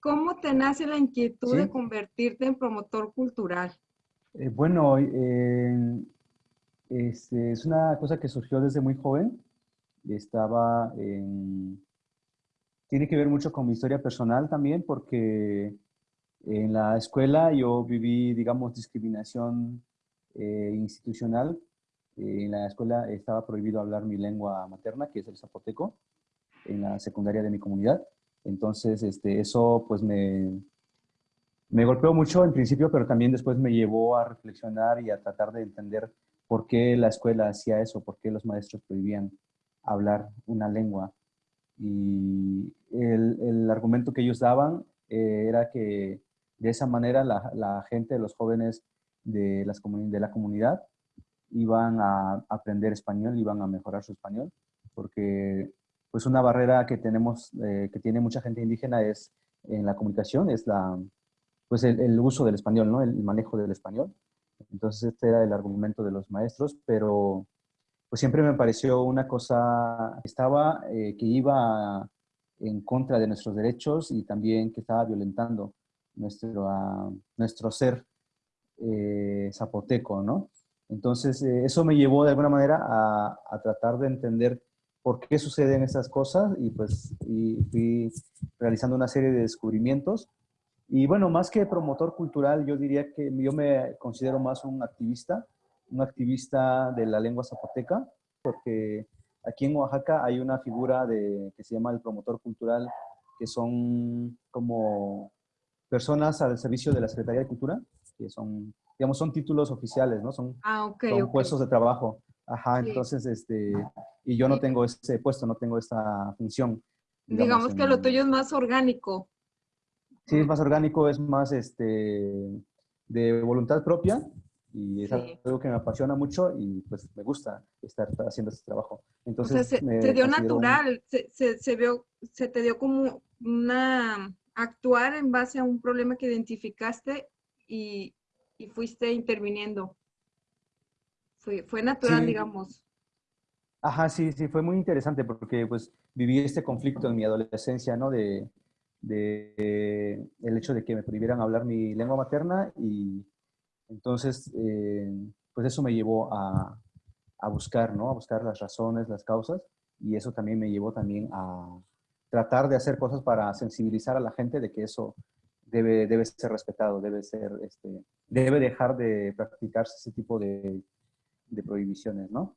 ¿cómo te nace la inquietud de convertirte en promotor cultural? Eh, bueno, este, es una cosa que surgió desde muy joven. Estaba en... Tiene que ver mucho con mi historia personal también, porque en la escuela yo viví, digamos, discriminación eh, institucional. Eh, en la escuela estaba prohibido hablar mi lengua materna, que es el zapoteco, en la secundaria de mi comunidad. Entonces, este, eso pues me, me golpeó mucho en principio, pero también después me llevó a reflexionar y a tratar de entender por qué la escuela hacía eso, por qué los maestros prohibían hablar una lengua. Y el, el argumento que ellos daban eh, era que de esa manera la, la gente, los jóvenes de, las de la comunidad iban a aprender español, iban a mejorar su español, porque pues una barrera que tenemos, eh, que tiene mucha gente indígena es en la comunicación, es la, pues el, uso del español, ¿no? El manejo del español. Entonces este era el argumento de los maestros, pero pues siempre me pareció una cosa, estaba, eh, que iba en contra de nuestros derechos y también que estaba violentando nuestro, nuestro ser eh, zapoteco, ¿no? Entonces eso me llevó de alguna manera a, a, tratar de entender por qué suceden estas cosas y pues y fui realizando una serie de descubrimientos y bueno, más que promotor cultural, yo diría que yo me considero más un activista, un activista de la lengua zapoteca, porque aquí en Oaxaca hay una figura de, que se llama el promotor cultural, que son como personas al servicio de la Secretaría de Cultura, que son, digamos, son títulos oficiales, ¿no? Son, ah, son puestos de trabajo. Ajá, entonces, este, y yo no tengo ese puesto, no tengo esa función. Digamos, que lo tuyo es más orgánico. Sí, es más orgánico, es más este, de voluntad propia y es algo que me apasiona mucho y pues me gusta estar haciendo este trabajo. Entonces, se, te dio natural, se, se, se, vio, se te dio como una actuar en base a un problema que identificaste y, y fuiste interviniendo. Fue, fue natural, digamos. Ajá, sí, sí, fue muy interesante porque pues viví este conflicto en mi adolescencia, ¿no? De, de el hecho de que me prohibieran hablar mi lengua materna y entonces eh, pues eso me llevó a, a, buscar, ¿no? A buscar las razones, las causas y eso también me llevó también a tratar de hacer cosas para sensibilizar a la gente de que eso debe, debe ser respetado, debe ser, este, debe dejar de practicarse ese tipo de, de prohibiciones, ¿no?